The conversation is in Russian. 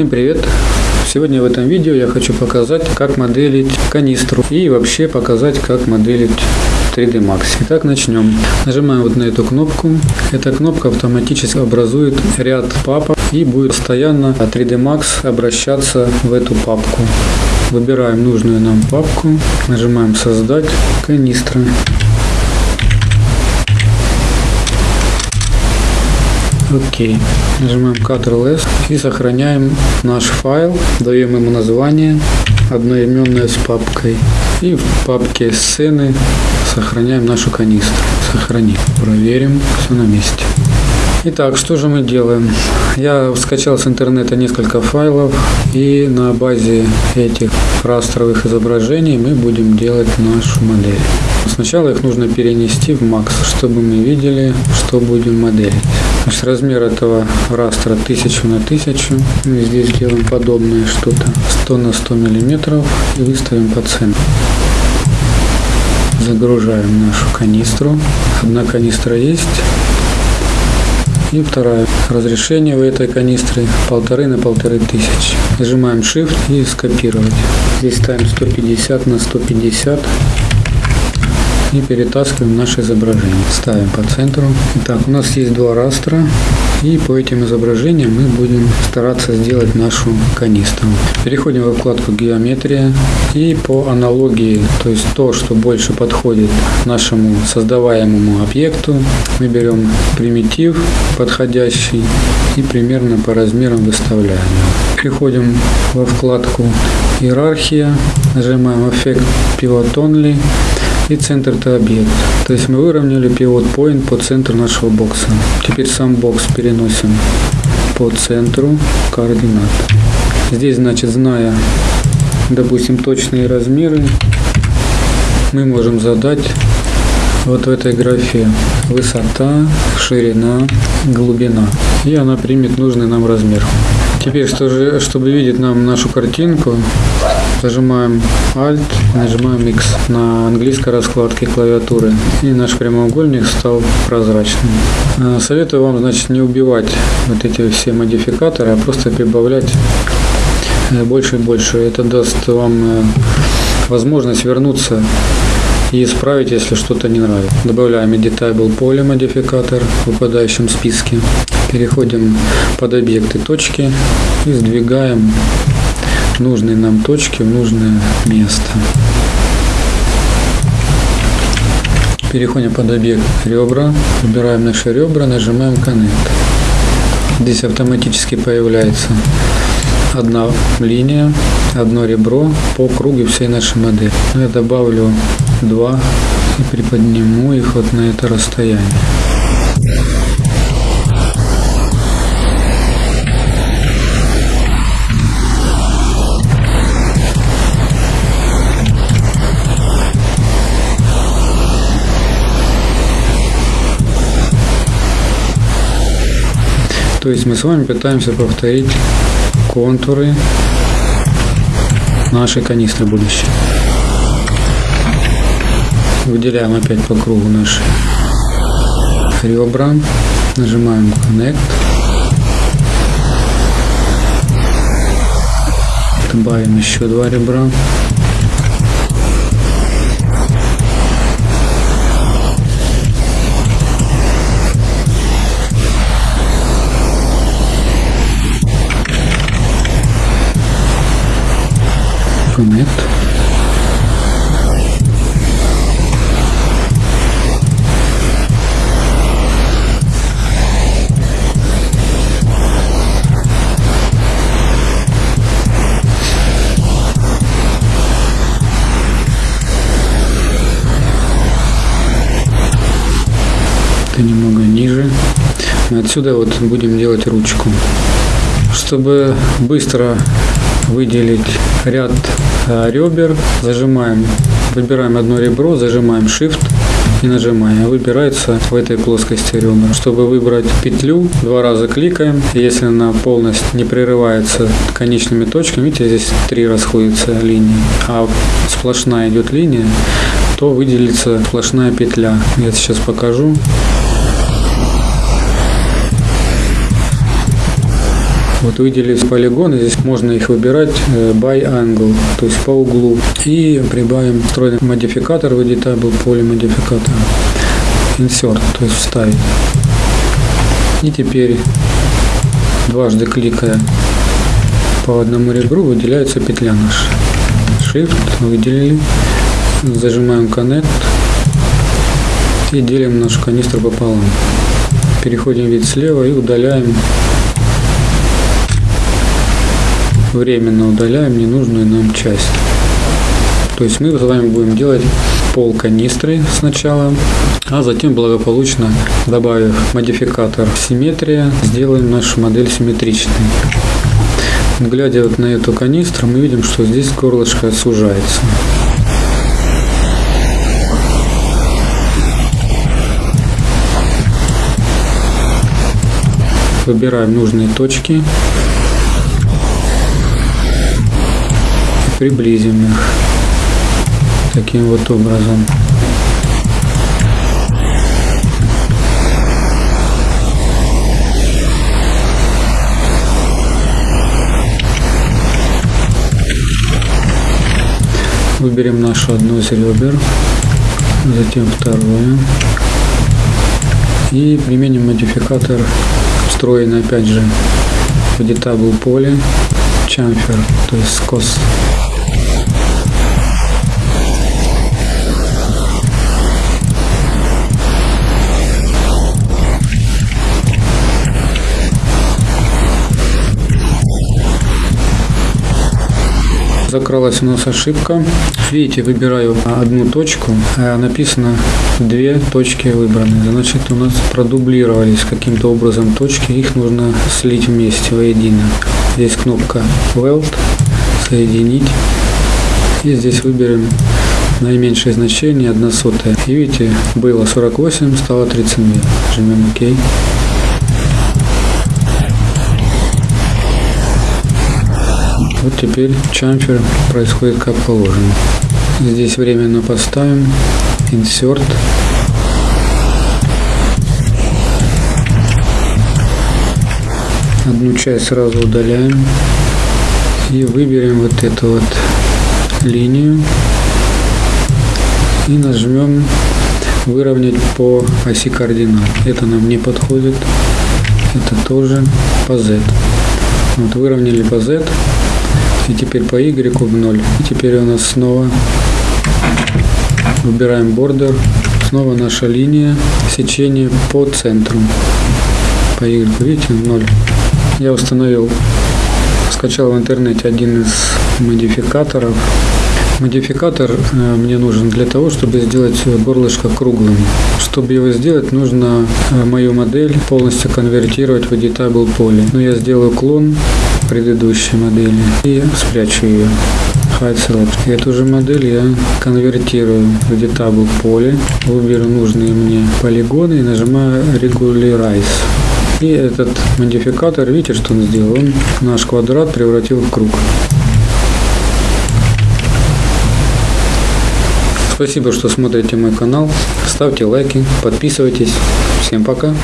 Всем привет! Сегодня в этом видео я хочу показать, как моделить канистру и вообще показать, как моделить 3D Max. Итак, начнем. Нажимаем вот на эту кнопку. Эта кнопка автоматически образует ряд папок и будет постоянно 3D Max обращаться в эту папку. Выбираем нужную нам папку, нажимаем создать канистра. Окей. Нажимаем Ctrl-S и сохраняем наш файл, даем ему название, одноименное с папкой. И в папке сцены сохраняем нашу канистру. Сохраним. Проверим, все на месте. Итак, что же мы делаем? Я скачал с интернета несколько файлов и на базе этих растровых изображений мы будем делать нашу модель. Сначала их нужно перенести в Max, чтобы мы видели, что будем моделить. Значит, размер этого растра 1000 на 1000. Мы здесь делаем подобное что-то 100 на 100 миллиметров и выставим по центру. Загружаем нашу канистру. Одна канистра есть. И вторая. Разрешение у этой канистры полторы на полторы тысячи. Нажимаем Shift и скопировать. Здесь ставим 150 на 150 и перетаскиваем наше изображение. Ставим по центру. Итак, у нас есть два растра. И по этим изображениям мы будем стараться сделать нашу канистру. Переходим во вкладку геометрия и по аналогии, то есть то, что больше подходит нашему создаваемому объекту, мы берем примитив подходящий и примерно по размерам выставляем. Переходим во вкладку иерархия, нажимаем эффект Pivot Only и центр это объект. То есть мы выровняли pivot point по центру нашего бокса. Теперь сам бокс переносим по центру координат. Здесь, значит, зная, допустим, точные размеры, мы можем задать вот в этой графе высота, ширина, глубина. И она примет нужный нам размер. Теперь, чтобы видеть нам нашу картинку, Зажимаем Alt, нажимаем X на английской раскладке клавиатуры. И наш прямоугольник стал прозрачным. Э, советую вам, значит, не убивать вот эти все модификаторы, а просто прибавлять э, больше и больше. Это даст вам э, возможность вернуться и исправить, если что-то не нравится. Добавляем Editable поле модификатор в выпадающем списке. Переходим под объекты точки и сдвигаем нужные нам точки в нужное место. Переходим под объект ребра, выбираем наши ребра, нажимаем Connect. Здесь автоматически появляется одна линия, одно ребро по кругу всей нашей модели. Я добавлю два и приподниму их вот на это расстояние. То есть мы с вами пытаемся повторить контуры нашей канистры будущей. Выделяем опять по кругу наши ребра, нажимаем Connect, добавим еще два ребра. Это немного ниже. Отсюда вот будем делать ручку. Чтобы быстро выделить ряд ребер, зажимаем, выбираем одно ребро, зажимаем Shift и нажимаем. Выбирается в этой плоскости ребра. Чтобы выбрать петлю, два раза кликаем. Если она полностью не прерывается конечными точками, видите, здесь три расходятся линии, а сплошная идет линия, то выделится сплошная петля. Я сейчас покажу. Вот выделились полигоны, здесь можно их выбирать э, by angle, то есть по углу. И прибавим встроенный модификатор в editable поле модификатора. Insert, то есть вставить. И теперь дважды кликая по одному ребру выделяется петля наша. Shift выделили, зажимаем Connect и делим нашу канистру пополам. Переходим вид слева и удаляем, временно удаляем ненужную нам часть. То есть мы с вами будем делать пол канистры сначала, а затем благополучно добавив модификатор симметрия, сделаем нашу модель симметричной. Глядя вот на эту канистру, мы видим, что здесь горлышко сужается. Выбираем нужные точки. Приблизим их таким вот образом. Выберем нашу одно из ребер, затем второе. И применим модификатор, встроенный опять же в editable поле, chamfer, то есть скос. Закралась у нас ошибка. Видите, выбираю одну точку, а написано две точки выбраны. Значит, у нас продублировались каким-то образом точки, их нужно слить вместе воедино. Здесь кнопка Weld, соединить. И здесь выберем наименьшее значение 1 сотая. И видите, было 48, стало 32. Жмем ОК. Вот теперь чамфер происходит как положено. Здесь временно поставим insert. Одну часть сразу удаляем и выберем вот эту вот линию и нажмем выровнять по оси координат. Это нам не подходит. Это тоже по Z. Вот выровняли по Z. И теперь по Y в 0. И теперь у нас снова выбираем бордер. Снова наша линия сечения по центру. По Y, видите, 0. Я установил, скачал в интернете один из модификаторов. Модификатор э, мне нужен для того, чтобы сделать горлышко круглым. Чтобы его сделать, нужно э, мою модель полностью конвертировать в editable поле. Но я сделаю клон предыдущей модели и спрячу ее. Hide Select. Эту же модель я конвертирую в editable поле, выберу нужные мне полигоны и нажимаю Regularize. И этот модификатор, видите, что он сделал? Он наш квадрат превратил в круг. Спасибо, что смотрите мой канал. Ставьте лайки, подписывайтесь. Всем пока.